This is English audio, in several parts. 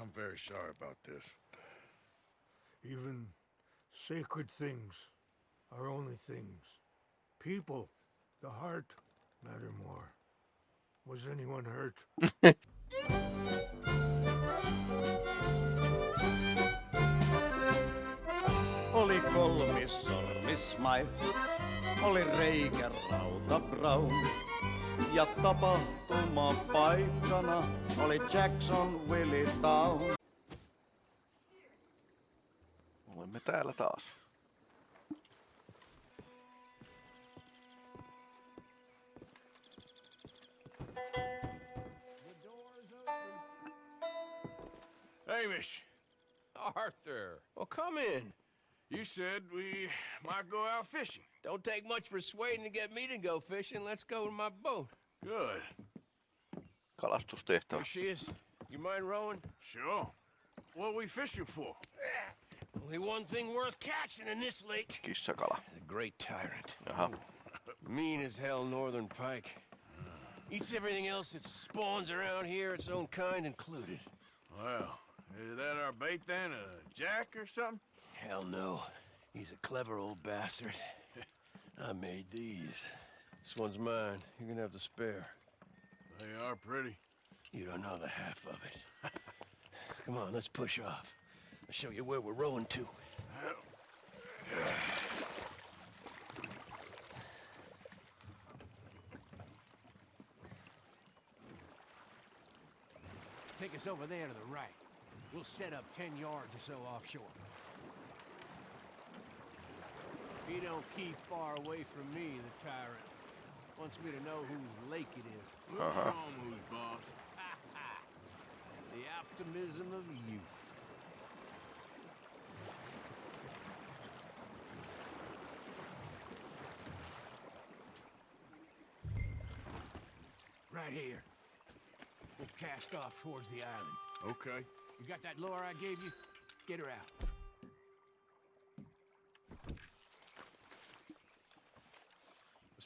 I'm very sorry about this. Even sacred things are only things. People, the heart, matter more. Was anyone hurt? Oli kolmissormismai, oli reikä rauta brown. Ja tapahtuma paikkana oli Jackson Willie Town. Olemme täällä taas. Hamish! Arthur, well, come in. You said we might go out fishing. Don't take much persuading to get me to go fishing. Let's go in my boat. Good. Kalastustehtävä. There she is. You mind rowing? Sure. What are we fishing for? Only one thing worth catching in this lake. Kissakala. The great tyrant. Jaha. Mean as hell northern pike. Eats everything else that spawns around here, its own kind included. Well, is that our bait then? A jack or something? Hell no. He's a clever old bastard. I made these. This one's mine. You're gonna have to spare. They are pretty. You don't know the half of it. Come on, let's push off. I'll show you where we're rowing to. Take us over there to the right. We'll set up 10 yards or so offshore. He don't keep far away from me, the tyrant. Wants me to know whose lake it is. Show 'em who's boss. The optimism of youth. Right here. We'll cast off towards the island. Okay. You got that lure I gave you? Get her out.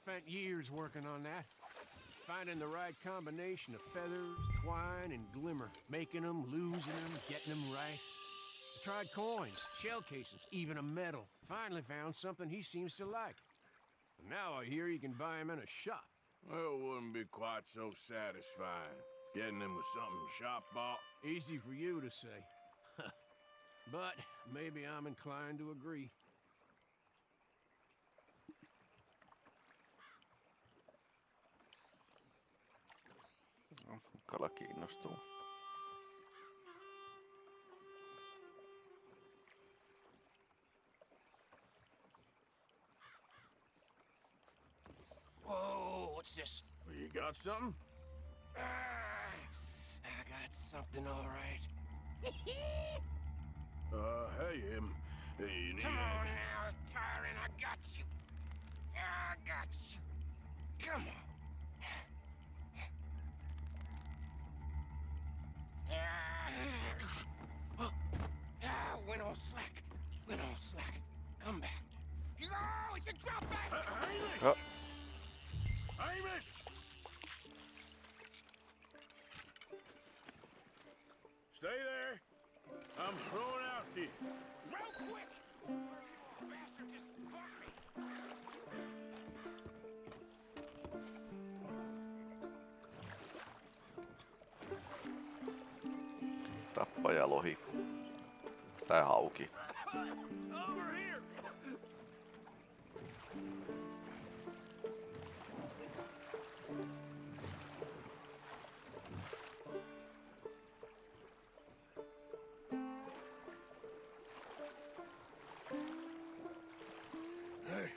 Spent years working on that. Finding the right combination of feathers, twine, and glimmer. Making them, losing them, getting them right. I tried coins, shell cases, even a medal. Finally found something he seems to like. And now I hear you can buy them in a shop. Well, it wouldn't be quite so satisfying. Getting them with something shop bought. Easy for you to say. but maybe I'm inclined to agree. Kala kiinnostuu. Whoa, what's this? You got something? Ah, I got something all right. Uh, hey, um, hey, you need Come on now, tyrant, I got you. I got you. Come on. Ah, ah, went all slack. Went all slack. Come back. Oh, it's a drop back. Uh, uh, Hamish! Oh. Hamish! Stay there. I'm throwing out to you. Real quick. Oh, bastard just bucked me. Tappajalohi. Tai hauki. Over here. Hey,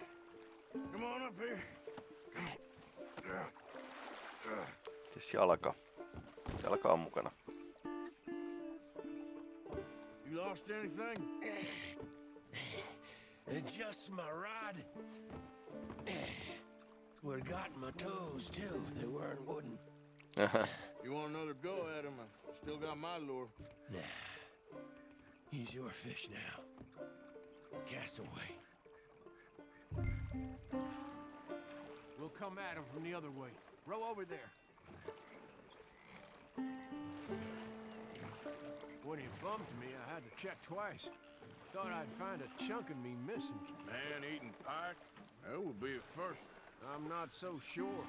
come on up here. Siis jalka. Jalka on mukana. You lost anything? Just my rod. Would have gotten my toes too if they weren't wooden. Uh -huh. You want another go at him? I still got my lure. Nah. He's your fish now. Cast away. We'll come at him from the other way. Row over there. When he bumped me, I had to check twice. Thought I'd find a chunk of me missing. Man-eating pike? That would be a first. I'm not so sure.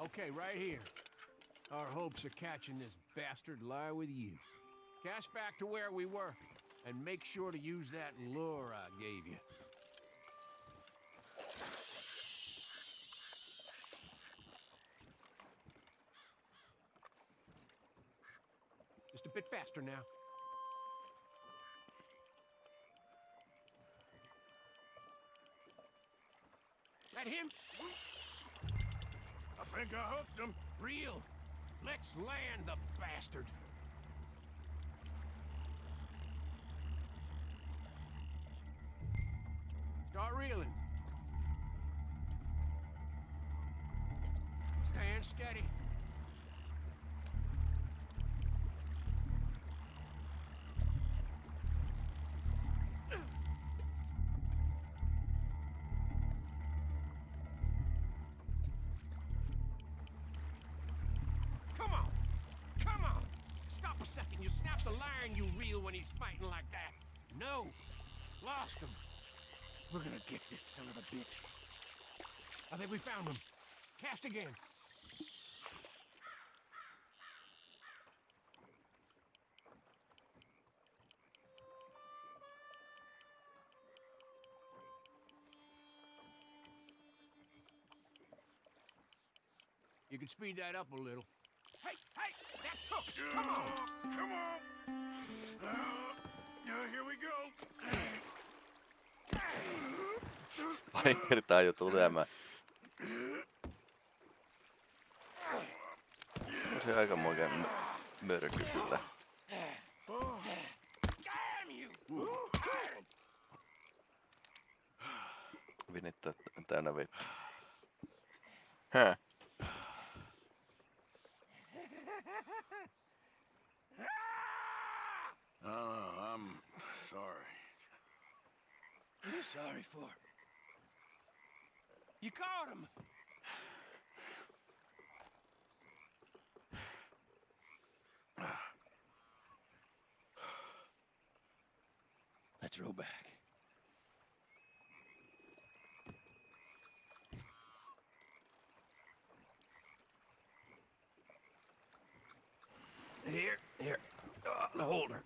Okay, right here. Our hopes of catching this bastard lie with you. Cast back to where we were, and make sure to use that lure I gave you. A bit faster now. That him? I think I hooked him. Real. Let's land the bastard. Start reeling. Stand steady. Snap the line, you reel when he's fighting like that. No. Lost him. We're gonna get this son of a bitch. I think we found him. Cast again. You can speed that up a little. Pari kertaa jo tulemaan. On se aika moken mörky kyllä. Vinittää täynnä vettä. Häh? I'm sorry. What are you sorry for? You caught him. Let's row back. Here, here, uh, the holder.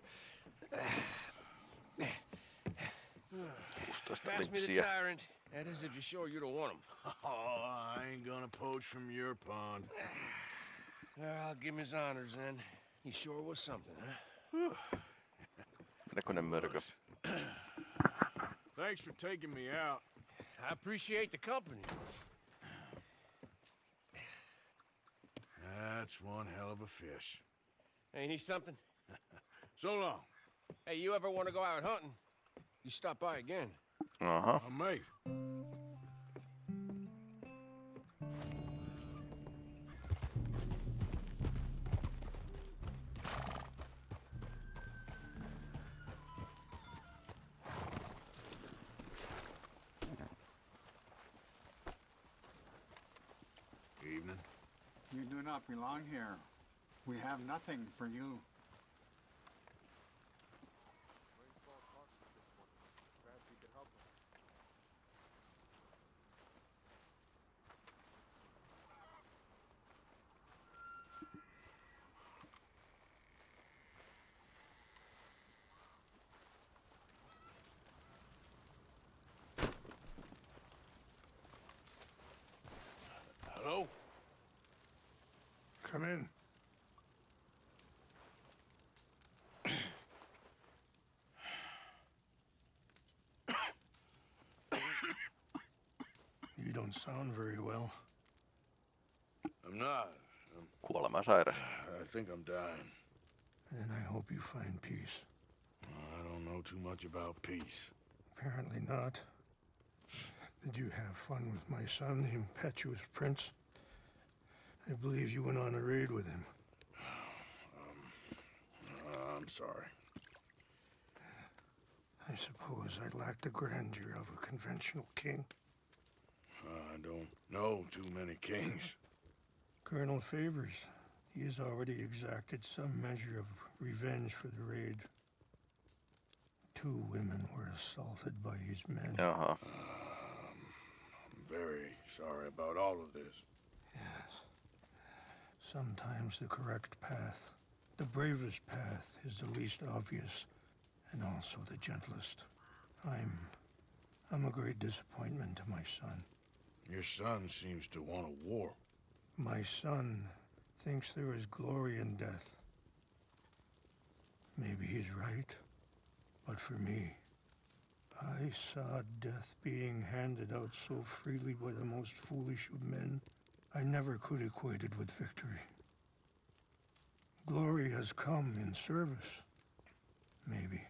16 Pass me the tyrant. That is if you're sure you don't want him. Oh, I ain't gonna poach from your pond. I'll give him his honors then. He sure was something, huh? Näköinen mörkö. Thanks for taking me out. I appreciate the company. That's one hell of a fish. Ain't he something? So long. Hey, you ever want to go out hunting? You stop by again. Aha. I may. Evening. You do not belong here. We have nothing for you. Come in. you don't sound very well. I'm not. I'm... Kuolema sairas. I think I'm dying. And I hope you find peace. I don't know too much about peace. Apparently not. Did you have fun with my son, the impetuous prince? I believe you went on a raid with him. Uh, I'm sorry. I suppose I lacked the grandeur of a conventional king. I don't know too many kings. Colonel Favours. He has already exacted some measure of revenge for the raid. Two women were assaulted by his men. Jaha. I'm very sorry about all of this. Sometimes the correct path, the bravest path, is the least obvious and also the gentlest. I'm. I'm a great disappointment to my son. Your son seems to want a war. My son thinks there is glory in death. Maybe he's right, but for me, I saw death being handed out so freely by the most foolish of men, I never could equate it with victory. Glory has come in service. Maybe.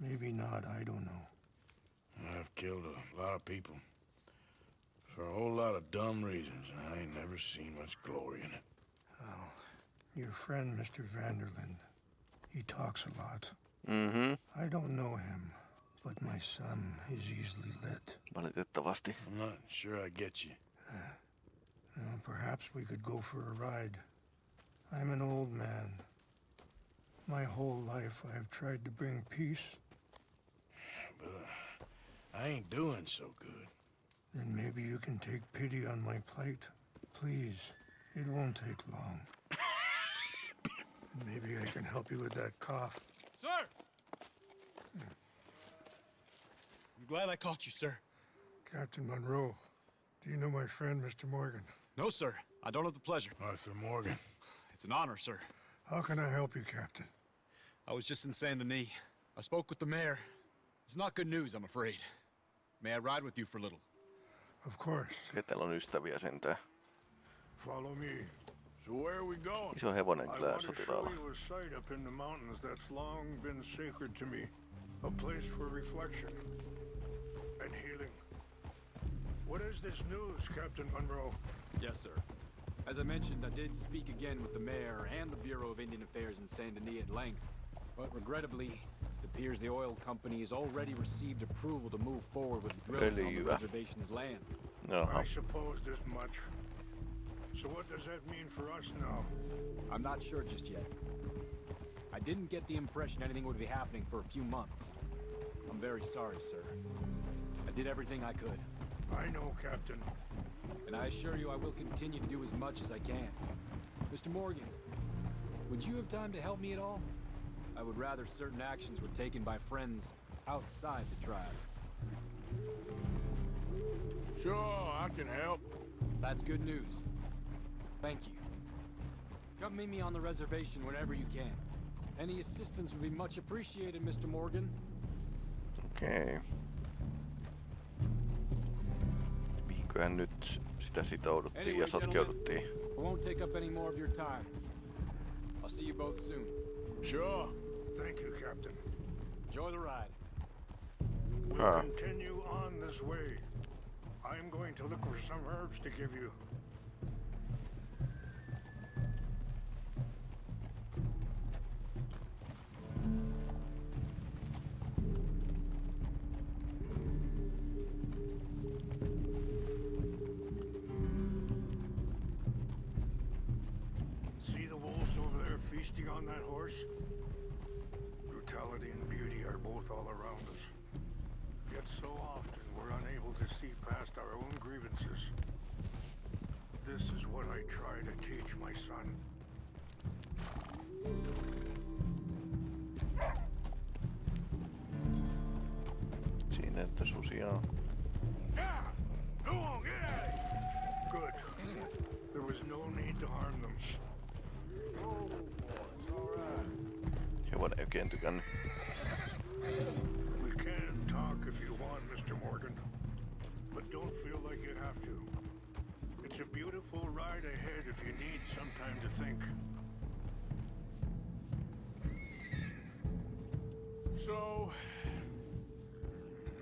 Maybe not, I don't know. I've killed a lot of people. For a whole lot of dumb reasons, and I ain't never seen much glory in it. Well, Your friend, Mr. van der Linde, he talks a lot. Mm-hmm. I don't know him, but my son is easily led. Valitettavasti. I'm not sure I get you. Well, perhaps we could go for a ride. I'm an old man. My whole life I've tried to bring peace. But uh, I ain't doing so good. Then maybe you can take pity on my plight. Please, it won't take long. maybe I can help you with that cough. Sir! I'm glad I caught you, sir. Captain Monroe, do you know my friend, Mr. Morgan? No, sir. I don't have the pleasure. Arthur Morgan. It's an honor, sir. How can I help you, Captain? I was just in Saint Denis. I spoke with the mayor. It's not good news, I'm afraid. May I ride with you for a little? Of course. Ketä on ystäviä sentään. Follow me. So where are we going? Iso hevonen I kyllä want to show you a site up in the mountains that's long been sacred to me. A place for reflection and healing. What is this news, Captain Monroe? Yes, sir. As I mentioned, I did speak again with the mayor and the Bureau of Indian Affairs in Saint Denis at length. But regrettably, it appears the oil company has already received approval to move forward with drilling on the Öljyä. reservation's land. No. I supposed as much. So what does that mean for us now? I'm not sure just yet. I didn't get the impression anything would be happening for a few months. I'm very sorry, sir. I did everything I could, I know, Captain. And I assure you I will continue to do as much as I can. Mr. Morgan, would you have time to help me at all? I would rather certain actions were taken by friends outside the tribe. Sure, I can help. That's good news. Thank you. Come meet me on the reservation whenever you can. Any assistance would be much appreciated, Mr. Morgan. Okei. Mihinköhän nyt sitä sitouduttiin ja sotkeuduttiin? I won't take up any more of your time. I'll see you both soon. Sure. Thank you, Captain. Enjoy the ride. We'll Huh. continue on this way. I'm going to look for some herbs to give you. On that horse? Brutality and beauty are both all around us. Yet so often we're unable to see past our own grievances. This is what I try to teach my son. Siinä, että susia So,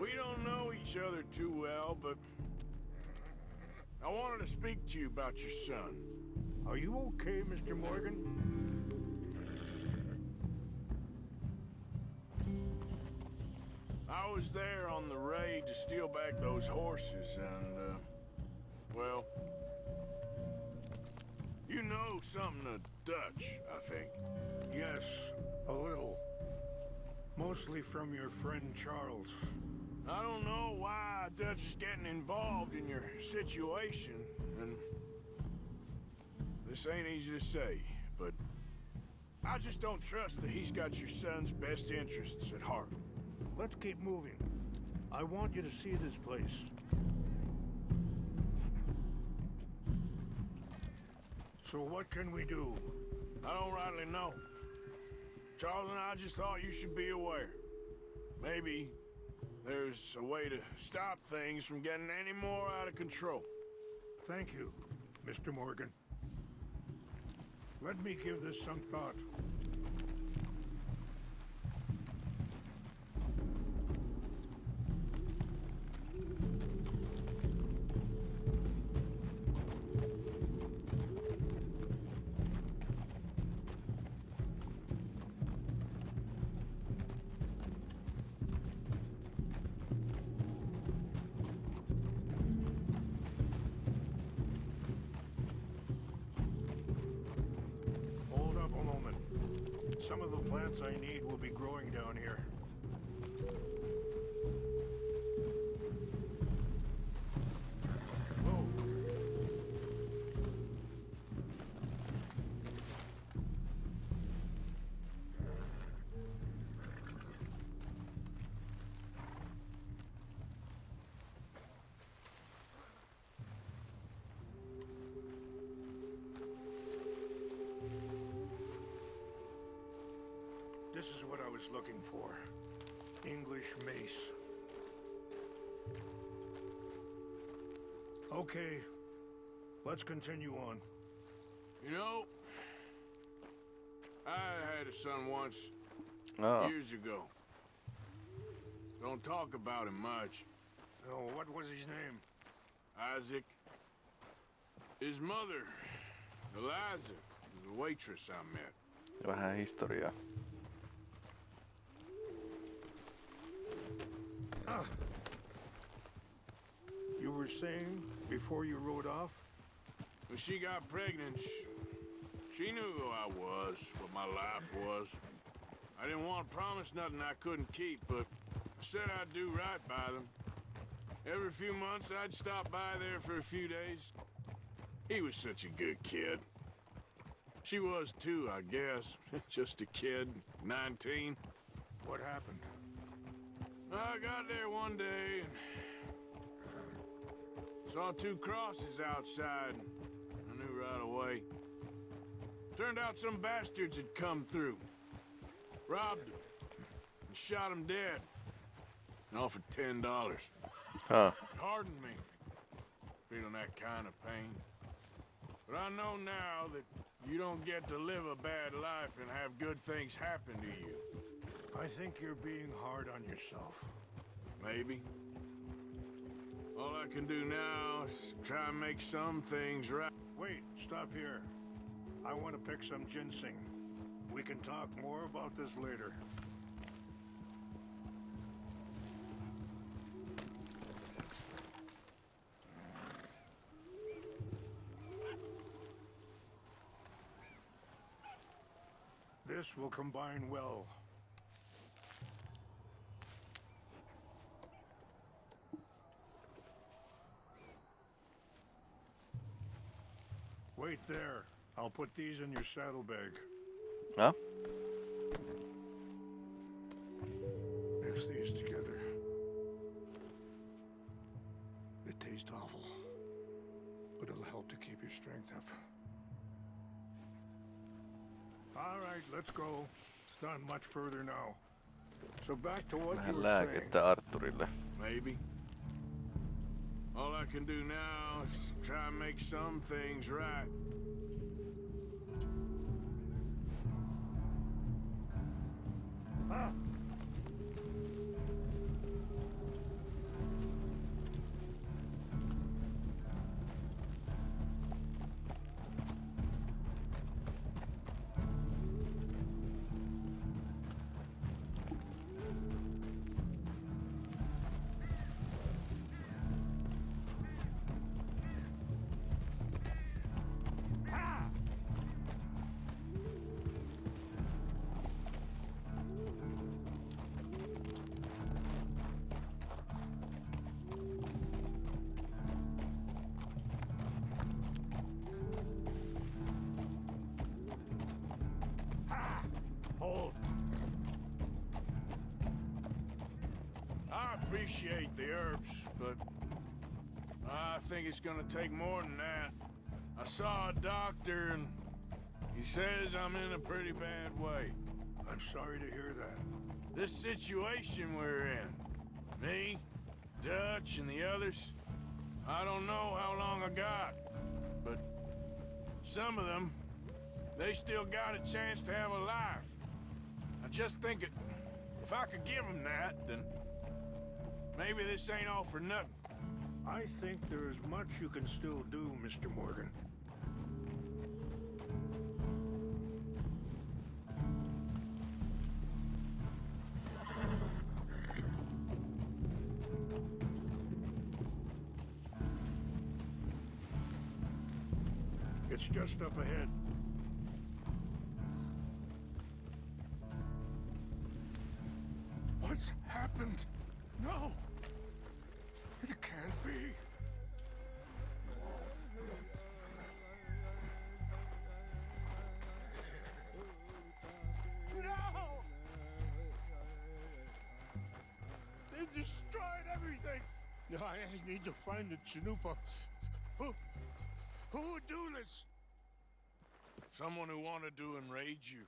we don't know each other too well, but I wanted to speak to you about your son. Are you okay, Mr. Morgan? I was there on the raid to steal back those horses and, uh, well, you know something of Dutch, I think. Yes, a little. Mostly from your friend Charles. I don't know why Dutch is getting involved in your situation, and this ain't easy to say, but I just don't trust that he's got your son's best interests at heart. Let's keep moving. I want you to see this place. So what can we do? I don't rightly know. Charles and I just thought you should be aware. Maybe there's a way to stop things from getting any more out of control. Thank you, Mr. Morgan. Let me give this some thought. Was looking for. English mace. Okay, let's continue on. You know, I had a son once, Aa, years ago. Don't talk about him much. Oh, what was his name? Isaac. His mother, Eliza, was a waitress I met. vähän historiaa. You were saying before you rode off? When she got pregnant, she knew who I was, what my life was. I didn't want to promise nothing I couldn't keep, but I said I'd do right by them. Every few months, I'd stop by there for a few days. He was such a good kid. She was too, I guess. Just a kid, 19. What happened? I got there one day and saw two crosses outside. I knew right away. Turned out some bastards had come through, robbed them, and shot him dead. And offered ten dollars. Huh. Hardened me, feeling that kind of pain. But I know now that you don't get to live a bad life and have good things happen to you. I think you're being hard on yourself. Maybe. All I can do now is try and make some things right. Wait, stop here. I want to pick some ginseng. We can talk more about this later. This will combine well. Wait there. I'll put these in your saddlebag. Huh? Mix these together. It tastes awful, but it'll help to keep your strength up. All right, let's go. It's not much further now. So back to what you vähän were saying. Arturille. Maybe. All I can do now is try and make some things right. Appreciate the herbs, but I think it's gonna take more than that. I saw a doctor and he says I'm in a pretty bad way. I'm sorry to hear that. This situation we're in, me, Dutch, and the others, I don't know how long I got, but some of them, they still got a chance to have a life. I just think it, if I could give them that, then maybe this ain't all for nothing. I think there is much you can still do, Mr. Morgan. It's just up ahead. I need to find the Chanupa. Who, who would do this? Someone who wanted to enrage you.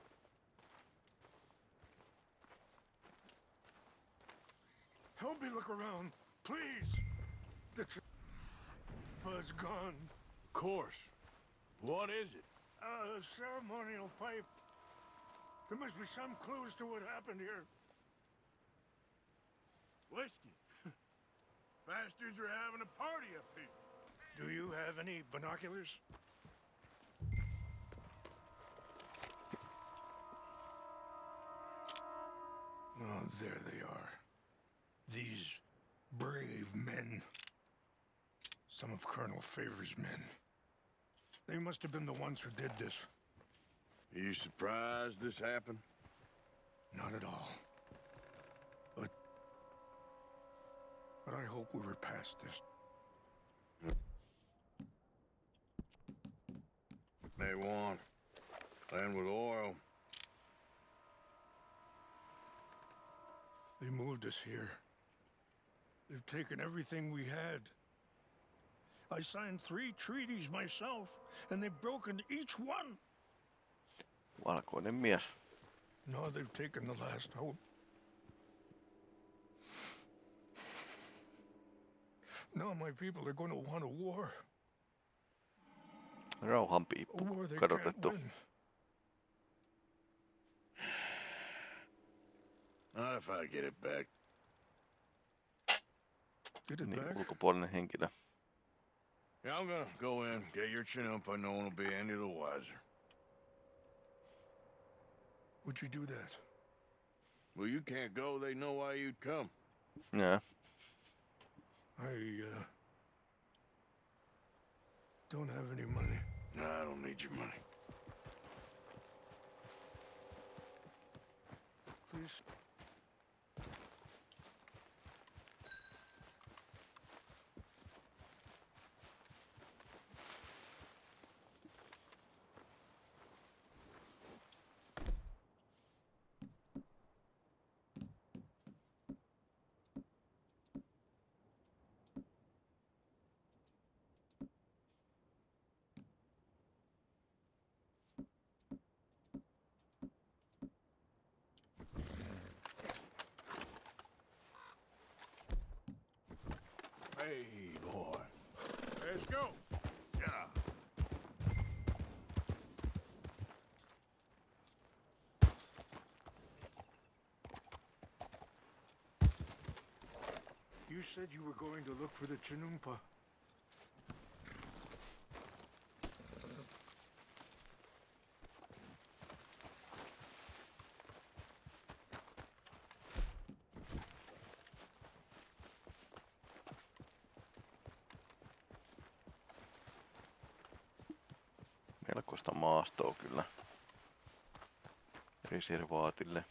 Help me look around, please. The Chanupa's gone. Of course. What is it? A ceremonial pipe. There must be some clues to what happened here. Whiskey. Bastards are having a party up here. Do you have any binoculars? Oh, there they are. These brave men. Some of Colonel Favours' men. They must have been the ones who did this. Are you surprised this happened? Not at all. But I hope we were past this. They want land with oil. They moved us here. They've taken everything we had. I signed three treaties myself, and they've broken each one. Valkoinen mies. Now they've taken the last hope. Now my people are going to want a war. Rauhanpiippu. A war they Kadotettu. can't win. Not if I get it back. Get it Niin, back? ulkopuolinen henkilö. Yeah, I'm gonna go in, get your Chanupa, no one will be any the wiser. Would you do that? Well, you can't go, they know why you'd come. Nää. I, uh... Don't have any money. Nah, I don't need your money. Please. Hey, boy. Let's go. Yeah. You said you were going to look for the Chanupa. Melkoista maastoa kyllä. Reservaatille.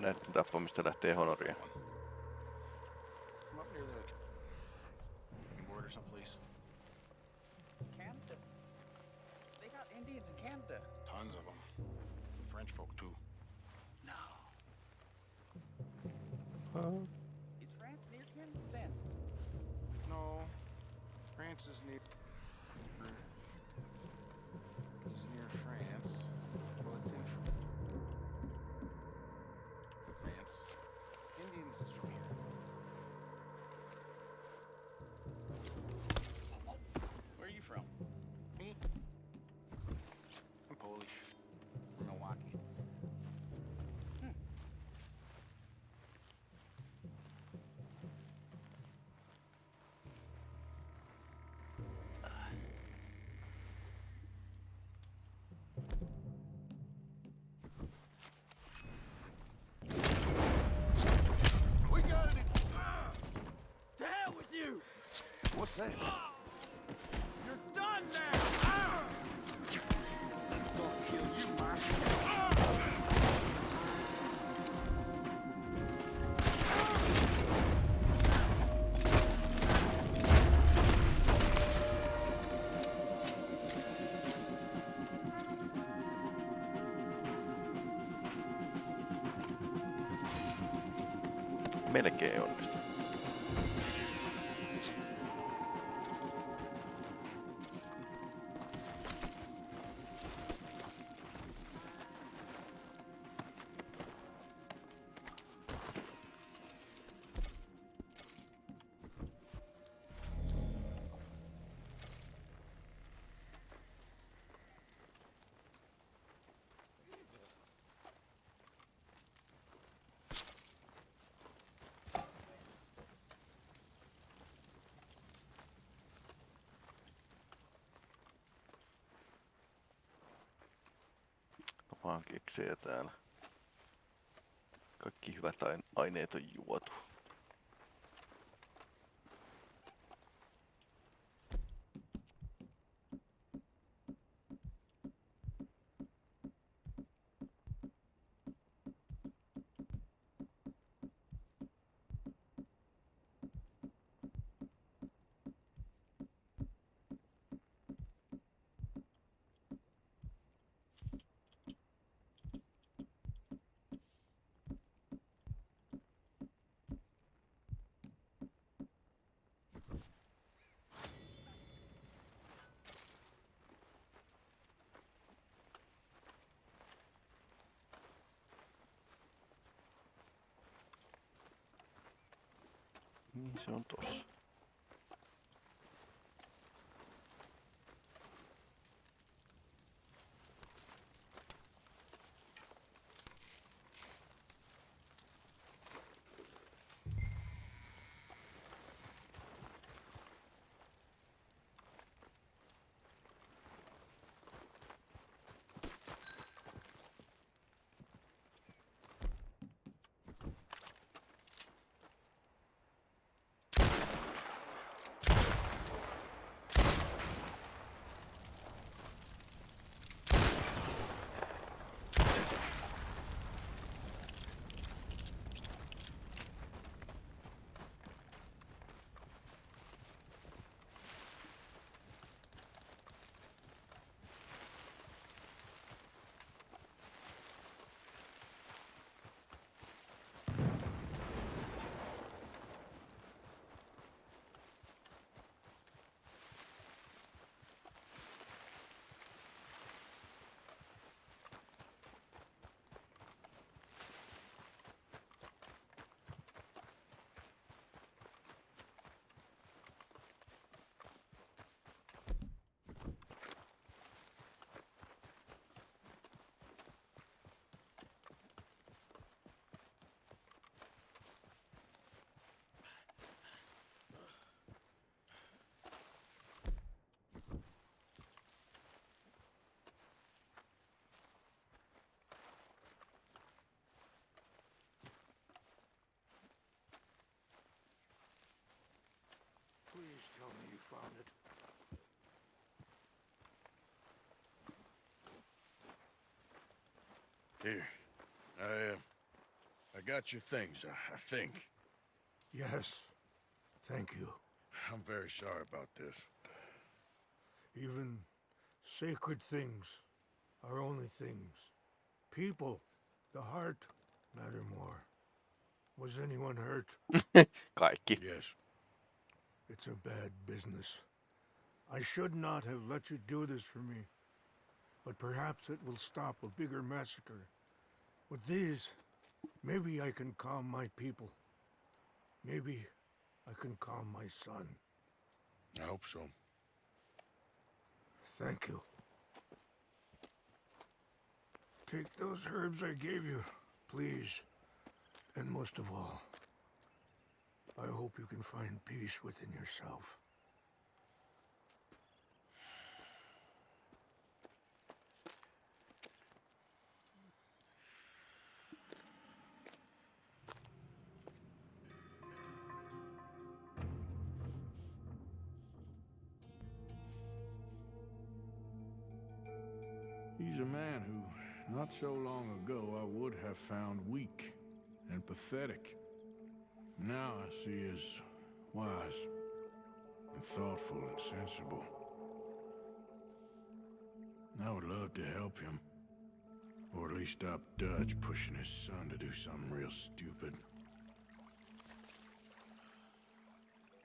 näiden tappamista lähtee honoria. Tons of them. French folk too. No. Is near is near. What's that? You're done now! Gonna kill you, Mark. melkein onnistunut. täällä. Kaikki hyvät aineet on juotu. son dos. Here. I, uh, I got your things, I, I think. Yes. Thank you. I'm very sorry about this. Even sacred things are only things. People, the heart, matter more. Was anyone hurt? Kaikki. Yes. It's a bad business. I should not have let you do this for me. But perhaps it will stop a bigger massacre. With these, maybe I can calm my people. Maybe I can calm my son. I hope so. Thank you. Take those herbs I gave you, please. And most of all, I hope you can find peace within yourself. So long ago, I would have found weak and pathetic. Now I see as wise and thoughtful and sensible. I would love to help him. Or at least stop Dutch pushing his son to do something real stupid.